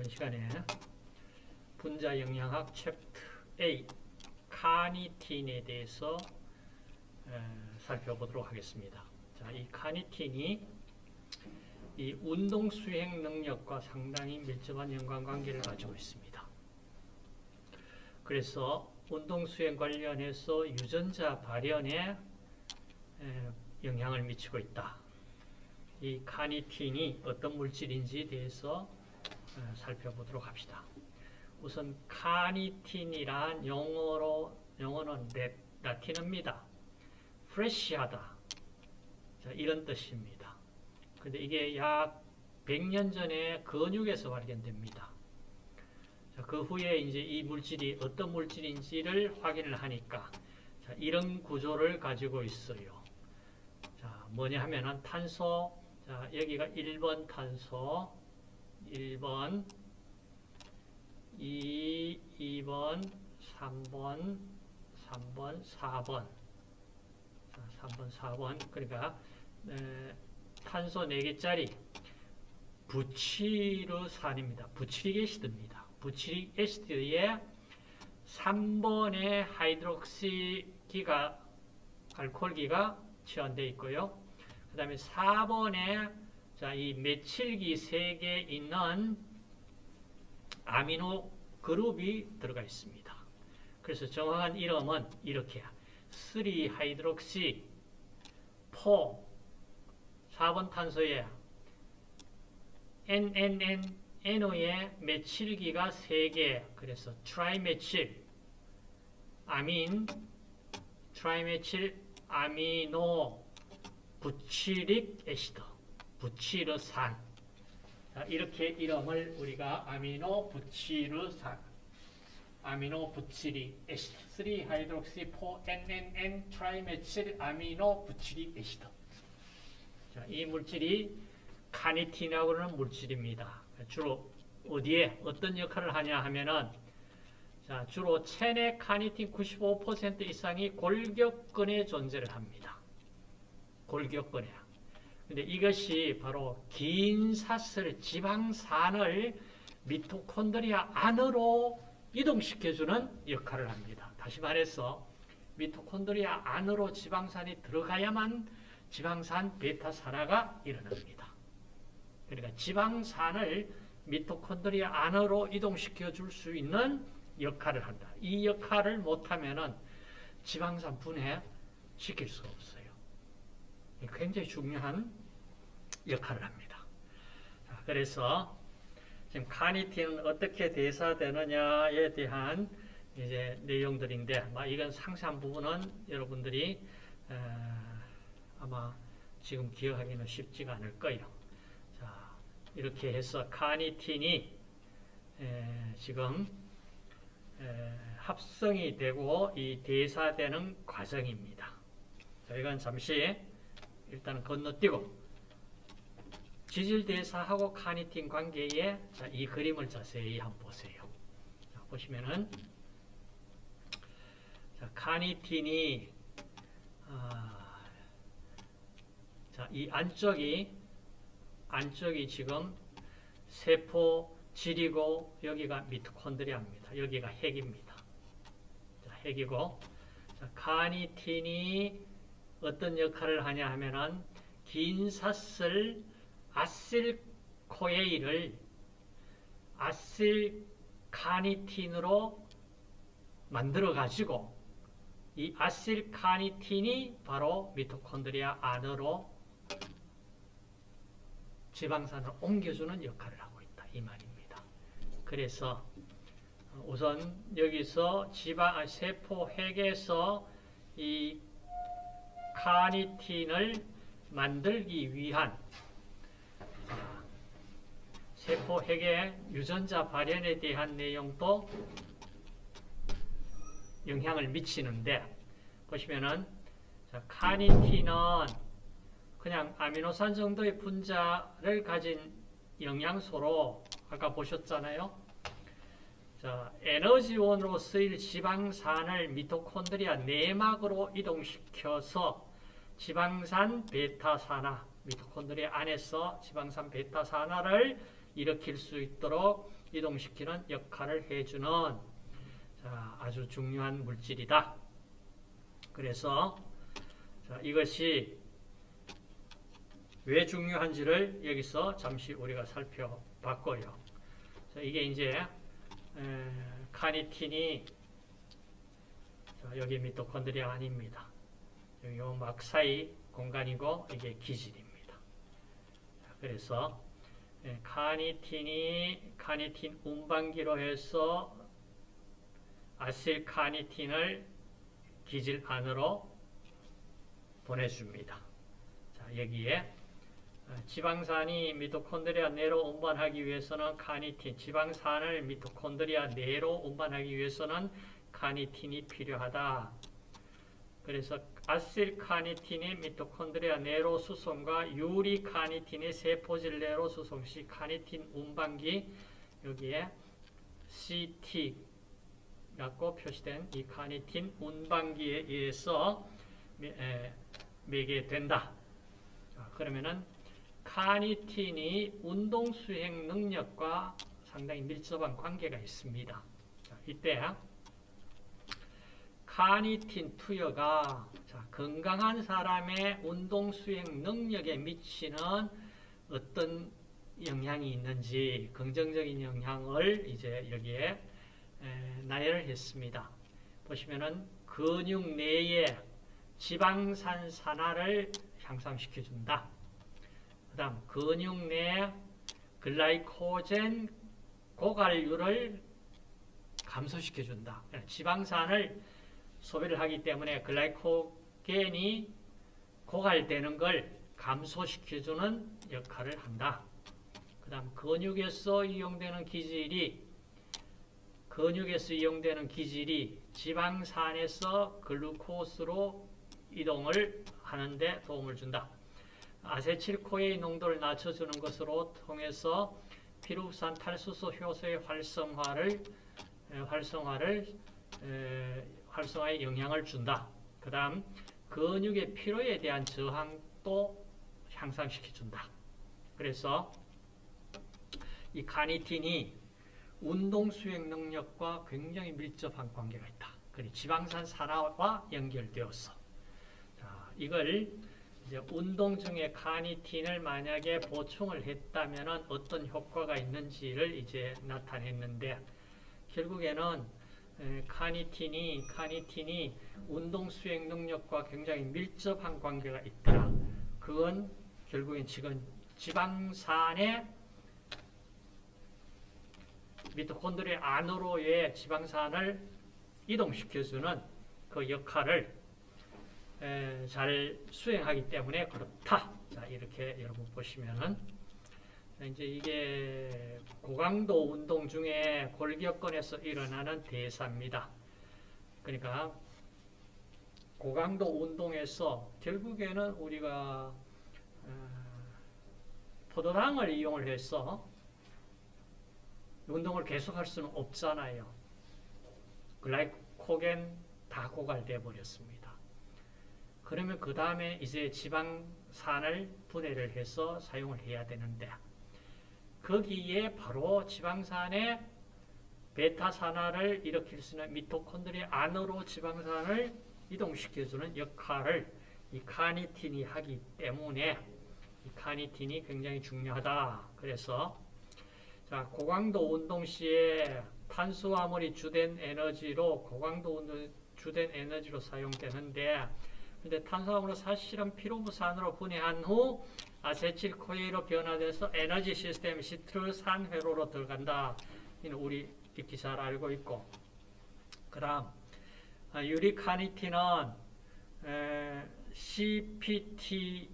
이번 시간에 분자 영양학 챕터 A 카니틴에 대해서 에, 살펴보도록 하겠습니다. 자, 이 카니틴이 이 운동 수행 능력과 상당히 밀접한 연관관계를 가지고 있습니다. 그래서 운동 수행 관련해서 유전자 발현에 에, 영향을 미치고 있다. 이 카니틴이 어떤 물질인지에 대해서 어, 살펴보도록 합시다. 우선 카니틴이란 영어로 영어는 라틴어입니다. 프레시하다. 자, 이런 뜻입니다. 근데 이게 약 100년 전에 근육에서 발견됩니다. 자, 그 후에 이제 이 물질이 어떤 물질인지를 확인을 하니까 자, 이런 구조를 가지고 있어요. 자, 뭐냐 하면은 탄소 자, 여기가 1번 탄소 1번 2, 2번 3번 3번 4번 자, 3번 4번 그러니까 에, 탄소 4개짜리 부치르산입니다. 부치릭 애시드에 3번의 하이드록시기가 알코올기가 치환되어 있고요. 그 다음에 4번에 자, 이 메칠기 3개 있는 아미노 그룹이 들어가 있습니다. 그래서 정확한 이름은 이렇게 3 hydroxy 4 4번 탄소에 NNN NO의 메칠기가 3개. 그래서 trimethyl amine trimethyl amino butyric acid 부치르산 자, 이렇게 이름을 우리가 아미노 부치르산 amino butyric acid 3 hydroxy 4NNN trimethyl amino butyric acid 자, 이 물질이 카니틴이라고 하는 물질입니다. 주로 어디에 어떤 역할을 하냐 하면은 자, 주로 체내 카니틴 95% 이상이 골격근에 존재를 합니다. 골격근에. 근데 이것이 바로 긴 사슬 지방산을 미토콘드리아 안으로 이동시켜주는 역할을 합니다. 다시 말해서 미토콘드리아 안으로 지방산이 들어가야만 지방산 베타산화가 일어납니다. 그러니까 지방산을 미토콘드리아 안으로 이동시켜 줄 수 있는 역할을 한다. 이 역할을 못하면 지방산 분해 시킬 수가 없어요. 굉장히 중요한 역할을 합니다. 그래서 지금 카니틴은 어떻게 대사되느냐에 대한 이제 내용들인데, 이건 상세한 부분은 여러분들이 아마 지금 기억하기는 쉽지가 않을 거예요. 자, 이렇게 해서 카니틴이 지금 합성이 되고 이 대사되는 과정입니다. 자, 이건 잠시 일단 건너뛰고 지질대사하고 카니틴 관계에 자, 이 그림을 자세히 한번 보세요. 자, 보시면은 자, 카니틴이 아, 자, 이 안쪽이 안쪽이 지금 세포 질이고 여기가 미토콘드리아입니다. 여기가 핵입니다. 자, 핵이고 자, 카니틴이 어떤 역할을 하냐 하면은 긴 사슬 아실코에이를 아실카니틴으로 만들어 가지고 이 아실카니틴이 바로 미토콘드리아 안으로 지방산을 옮겨주는 역할을 하고 있다 이 말입니다. 그래서 우선 여기서 지방 세포 핵에서 이 카니틴을 만들기 위한 세포 핵의 유전자 발현에 대한 내용도 영향을 미치는데 보시면은 자, 카니틴은 그냥 아미노산 정도의 분자를 가진 영양소로 아까 보셨잖아요. 자, 에너지원으로 쓰일 지방산을 미토콘드리아 내막으로 이동시켜서 지방산 베타산화, 미토콘드리아 안에서 지방산 베타산화를 일으킬 수 있도록 이동시키는 역할을 해주는 자, 아주 중요한 물질이다. 그래서 자, 이것이 왜 중요한지를 여기서 잠시 우리가 살펴봤고요. 자, 이게 이제 에, 카니틴이 자, 여기 미토콘드리아 아닙니다. 여기 막 사이 공간이고 이게 기질입니다. 자, 그래서 예, 카니틴이 카니틴 운반기로 해서 아실 카니틴을 기질 안으로 보내줍니다. 자, 여기에 어, 지방산이 미토콘드리아 내로 운반하기 위해서는 카니틴, 지방산을 미토콘드리아 내로 운반하기 위해서는 카니틴이 필요하다. 그래서 아실카니틴이 미토콘드리아 내로 수송과 유리카니틴이 세포질 내로 수송 시 카니틴 운반기 여기에 CT라고 표시된 이 카니틴 운반기에 의해서 매개된다. 자, 그러면은 카니틴이 운동 수행 능력과 상당히 밀접한 관계가 있습니다. 자, 이때 카니틴 투여가 자, 건강한 사람의 운동 수행 능력에 미치는 어떤 영향이 있는지 긍정적인 영향을 이제 여기에 에, 나열을 했습니다. 보시면은 근육 내에 지방산 산화를 향상시켜준다. 그 다음 근육 내 글라이코젠 고갈률을 감소시켜준다. 지방산을 소비를 하기 때문에 글라이코겐이 고갈되는 걸 감소시켜주는 역할을 한다. 그 다음 근육에서 이용되는 기질이 근육에서 이용되는 기질이 지방산에서 글루코스로 이동을 하는데 도움을 준다. 아세틸코의 농도를 낮춰주는 것으로 통해서 피루산 탈수소 효소의 활성화를 활성화를 에, 활성화에 영향을 준다. 그 다음 근육의 피로에 대한 저항도 향상시켜준다. 그래서 이 카니틴이 운동 수행 능력과 굉장히 밀접한 관계가 있다. 그리고 지방산 산화와 연결되어서 자, 이걸 이제 운동 중에 카니틴을 만약에 보충을 했다면 어떤 효과가 있는지를 이제 나타냈는데 결국에는 카니틴이 카니틴이 운동 수행 능력과 굉장히 밀접한 관계가 있다. 그건 결국엔 지금 지방산의 미토콘드리아 안으로의 지방산을 이동시켜주는 그 역할을 잘 수행하기 때문에 그렇다. 자, 이렇게 여러분 보시면은 이제 이게 고강도 운동 중에 골격근에서 일어나는 대사입니다. 그러니까 고강도 운동에서 결국에는 우리가 포도당을 이용을 해서 운동을 계속할 수는 없잖아요. 글라이코겐 다 고갈돼 버렸습니다. 그러면 그 다음에 이제 지방산을 분해를 해서 사용을 해야 되는데 거기에 바로 지방산의 베타산화를 일으킬 수 있는 미토콘드리아 안으로 지방산을 이동시켜주는 역할을 이 카니틴이 하기 때문에 이 카니틴이 굉장히 중요하다. 그래서 자, 고강도 운동 시에 탄수화물이 주된 에너지로 고강도 운동 주된 에너지로 사용되는데 근데 탄수화물은 사실은 피로부산으로 분해한 후 아세틸코에로 변화돼서 에너지 시스템 시트르산회로로 들어간다. 이는 우리 익히 잘 알고 있고 그 다음 유리카니틴은 CPT1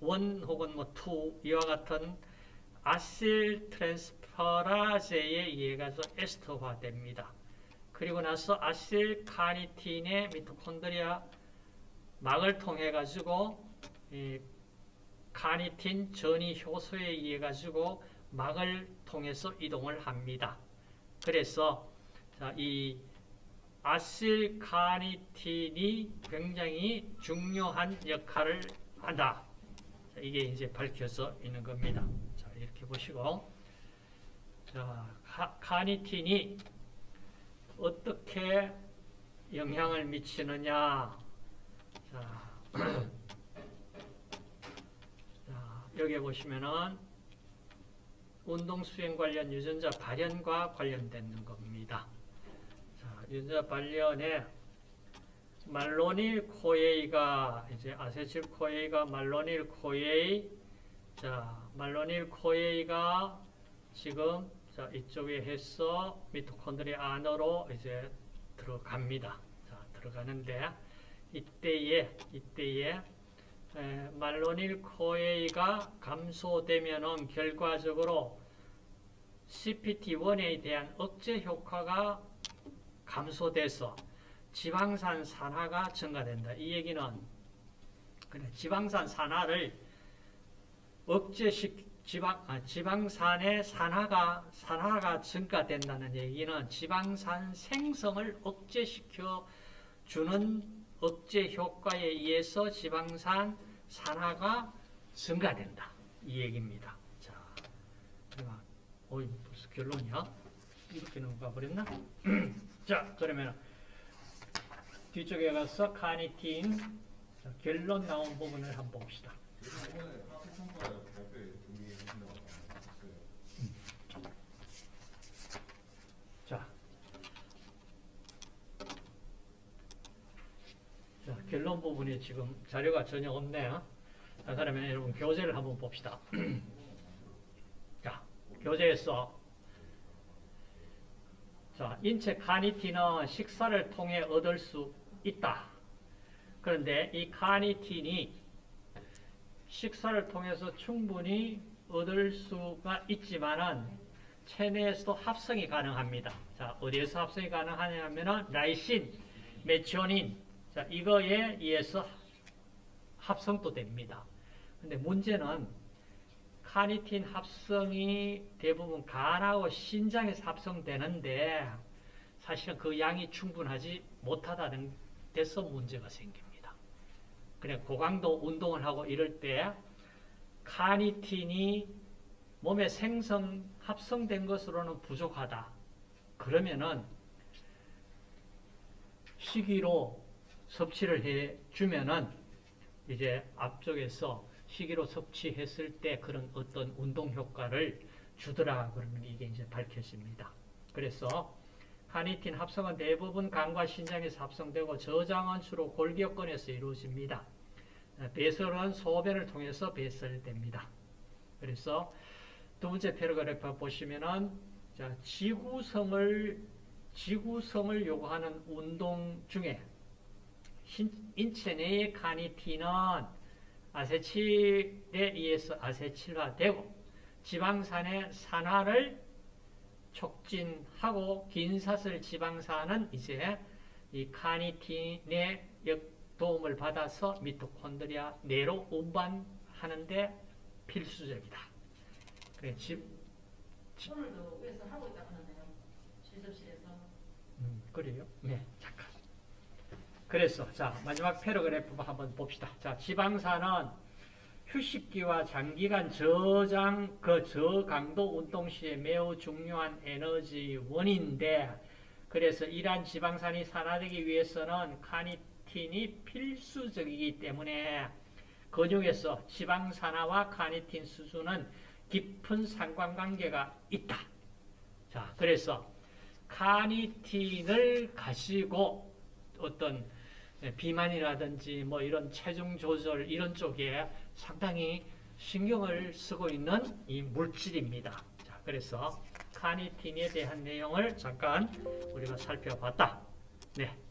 혹은 뭐2 이와 같은 아실 트랜스퍼라제에 의해서 에스터화됩니다. 그리고 나서 아실 카니틴의 미토콘드리아 막을 통해 가지고 카니틴 전이 효소에 의해 가지고 막을 통해서 이동을 합니다. 그래서 이 아실카니틴이 굉장히 중요한 역할을 한다. 이게 이제 밝혀져 있는 겁니다. 자, 이렇게 보시고 자, 카, 카니틴이 어떻게 영향을 미치느냐. 자, 자, 여기 보시면은 운동 수행 관련 유전자 발현과 관련된 겁니다. 자, 유전자 발현에 malonyl CoA가 이제 acetyl CoA가 malonyl CoA 자 malonyl CoA가 지금 자 이쪽에 해서 미토콘드리아 안으로 이제 들어갑니다. 자 들어가는데 이때에 이때에 에, 말로닐 코에이가 감소되면은 결과적으로 CPT1에 대한 억제 효과가 감소돼서 지방산 산화가 증가된다. 이 얘기는 그래 지방산 산화를 억제시 지방 아, 지방산의 산화가 산화가 증가된다는 얘기는 지방산 생성을 억제시켜 주는 억제 효과에 의해서 지방산 산화가 증가된다. 이 얘기입니다. 자, 어이 벌써 결론이야? 이렇게 넘어가 버렸나? 자, 그러면 뒤쪽에 가서 카니틴 자, 결론 나온 부분을 한번 봅시다. 이번에 학교 평가 발표 준비하신다고 하셨어요. 자, 자 결론 부분이 지금 자료가 전혀 없네요. 자, 그러면 여러분 교재를 한번 봅시다. 자, 교재에서 자, 인체 카니틴은 식사를 통해 얻을 수 있다. 그런데 이 카니틴이 식사를 통해서 충분히 얻을 수가 있지만은 체내에서도 합성이 가능합니다. 자, 어디에서 합성이 가능하냐면은 라이신, 메치오닌, 자, 이거에 의해서 합성도 됩니다. 근데 문제는 카니틴 합성이 대부분 간하고 신장에서 합성되는데 사실은 그 양이 충분하지 못하다는 데서 문제가 생깁니다. 그래 고강도 운동을 하고 이럴 때 카니틴이 몸에 생성 합성된 것으로는 부족하다. 그러면은 식이로 섭취를 해 주면은 이제 앞쪽에서 식이로 섭취했을 때 그런 어떤 운동 효과를 주더라 그러면 이게 이제 밝혀집니다. 그래서 카니틴 합성은 대부분 간과 신장에서 합성되고 저장은 주로 골격근에서 이루어집니다. 배설은 소변을 통해서 배설됩니다. 그래서 두 번째 paragraph 보시면은 자, 지구성을 지구성을 요구하는 운동 중에 신, 인체 내의 카니틴은 아세틸에 의해서 아세틸화되고 지방산의 산화를 촉진하고 긴사슬 지방산은 이제 이 카니틴의 도움을 받아서 미토콘드리아 내로 운반하는데 필수적이다. 그래, 집, 오늘도 위에서 하고 있다 그러네요. 실습실에서. 음, 그래요? 네, 잠깐. 그래서 자 마지막 paragraph 한번 봅시다. 자 지방산은 휴식기와 장기간 저장 그 저강도 운동 시에 매우 중요한 에너지원인데 그래서 이러한 지방산이 산화되기 위해서는 카니틴이 필수적이기 때문에 근육에서 지방산화와 카니틴 수준은 깊은 상관관계가 있다. 자, 그래서 카니틴을 가지고 어떤 비만이라든지 뭐 이런 체중 조절 이런 쪽에 상당히 신경을 쓰고 있는 이 물질입니다. 자, 그래서 카니틴에 대한 내용을 잠깐 우리가 살펴봤다. 네.